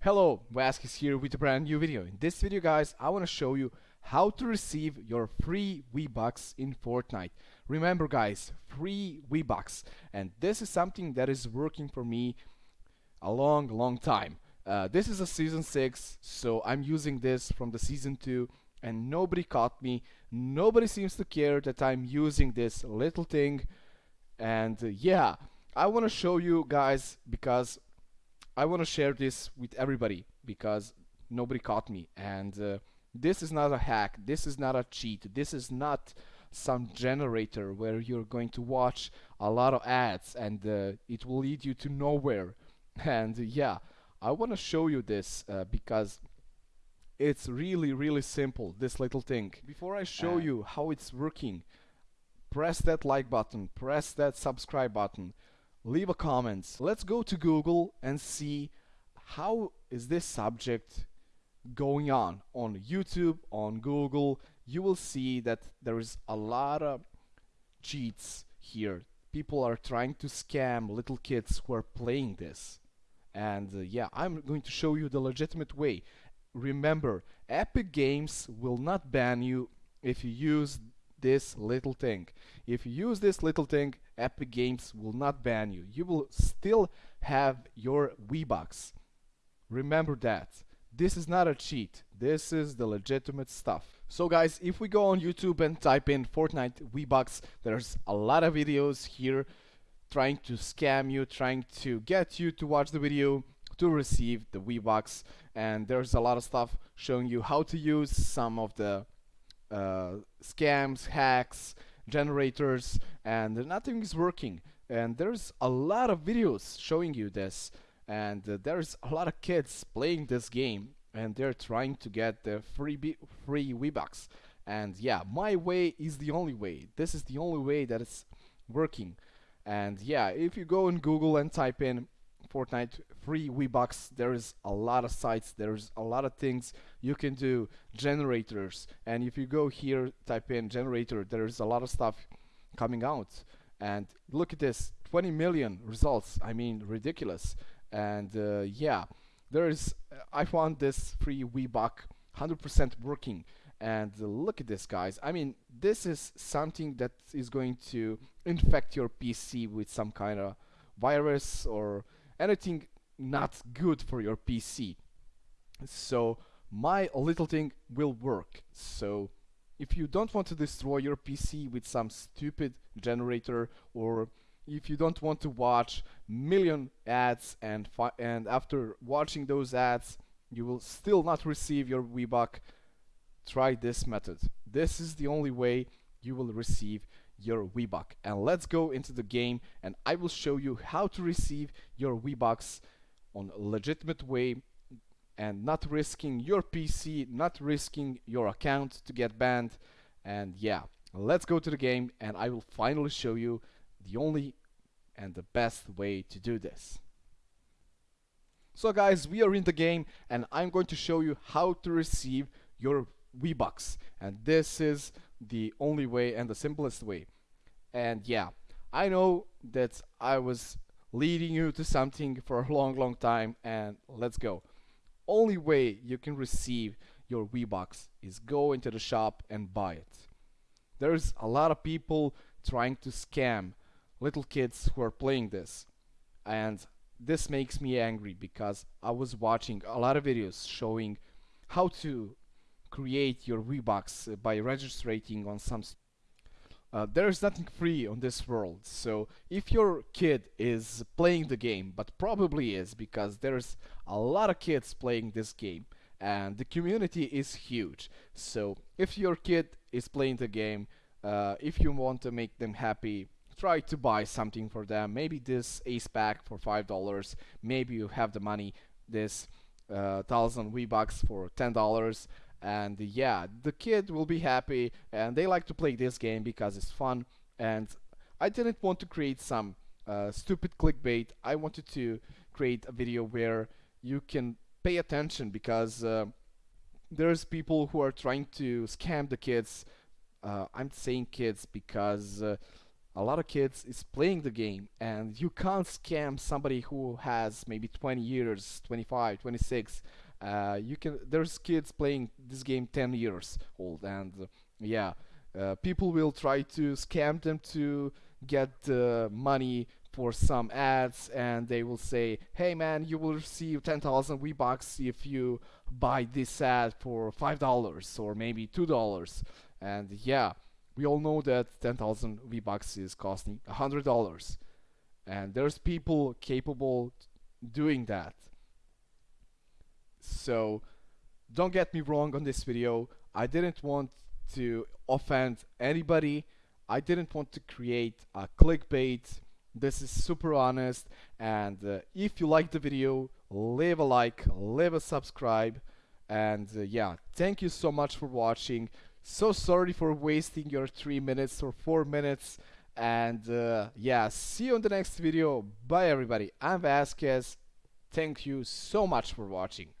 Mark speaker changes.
Speaker 1: Hello, Vasquez here with a brand new video. In this video guys, I want to show you how to receive your free V-Bucks in Fortnite. Remember guys, free V-Bucks. And this is something that is working for me a long, long time. Uh, this is a season 6, so I'm using this from the season 2 and nobody caught me. Nobody seems to care that I'm using this little thing. And uh, yeah, I want to show you guys because I want to share this with everybody because nobody caught me. And uh, this is not a hack. This is not a cheat. This is not some generator where you're going to watch a lot of ads and uh, it will lead you to nowhere. And uh, yeah I want to show you this uh, because it's really really simple this little thing. Before I show you how it's working press that like button press that subscribe button leave a comment. Let's go to Google and see how is this subject going on on YouTube, on Google. You will see that there is a lot of cheats here. People are trying to scam little kids who are playing this. And uh, yeah, I'm going to show you the legitimate way. Remember, Epic Games will not ban you if you use this little thing. If you use this little thing, Epic Games will not ban you. You will still have your V-Bucks. Remember that. This is not a cheat. This is the legitimate stuff. So guys, if we go on YouTube and type in Fortnite V-Bucks, there's a lot of videos here trying to scam you, trying to get you to watch the video to receive the V-Bucks and there's a lot of stuff showing you how to use some of the scams, hacks, generators, and nothing is working. And there's a lot of videos showing you this, and uh, there's a lot of kids playing this game, and they're trying to get the free free V-Bucks. And yeah, my way is the only way. This is the only way that it's working. And yeah, if you go in Google and type in Fortnite free V-Bucks. There's a lot of sites, there's a lot of things you can do, generators, and if you go here, type in generator, there's a lot of stuff coming out. And look at this, 20 million results, I mean, ridiculous. And uh, yeah, there's, I found this free V-Buck 100% working. And uh, look at this, guys. I mean, this is something that is going to infect your PC with some kind of virus or anything not good for your PC. So my little thing will work. So if you don't want to destroy your PC with some stupid generator or if you don't want to watch million ads and and after watching those ads you will still not receive your V-Buck, try this method. This is the only way you will receive your V-Buck. And let's go into the game and I will show you how to receive your V-Bucks on a legitimate way and not risking your PC, not risking your account to get banned. And yeah, let's go to the game and I will finally show you the only and the best way to do this. So guys, we are in the game and I'm going to show you how to receive your V-Bucks. And this is the only way and the simplest way. And yeah, I know that I was leading you to something for a long, long time and let's go. Only way you can receive your V-Bucks is go into the shop and buy it. There's a lot of people trying to scam little kids who are playing this. And this makes me angry because I was watching a lot of videos showing how to create your V-Bucks by registering on some uh, there is nothing free on this world. So if your kid is playing the game but probably is because there's a lot of kids playing this game and the community is huge. So if your kid is playing the game uh, if you want to make them happy try to buy something for them. Maybe this ace pack for five dollars. Maybe you have the money this uh, thousand V bucks for ten dollars and yeah the kid will be happy and they like to play this game because it's fun and I didn't want to create some uh, stupid clickbait. I wanted to create a video where you can pay attention because uh, there's people who are trying to scam the kids. Uh, I'm saying kids because uh, a lot of kids is playing the game and you can't scam somebody who has maybe 20 years 25 26 uh, you can there's kids playing this game 10 years old and uh, yeah uh, people will try to scam them to get uh, money for some ads and they will say hey man you will receive 10,000 V-Bucks if you buy this ad for $5 or maybe $2 and yeah we all know that 10,000 V-Bucks is costing $100 and there's people capable doing that so don't get me wrong on this video. I didn't want to offend anybody. I didn't want to create a clickbait. This is super honest. And uh, if you like the video leave a like leave a subscribe. And uh, yeah thank you so much for watching. So sorry for wasting your three minutes or four minutes. And uh, yeah see you in the next video. Bye everybody. I'm vasquez. Thank you so much for watching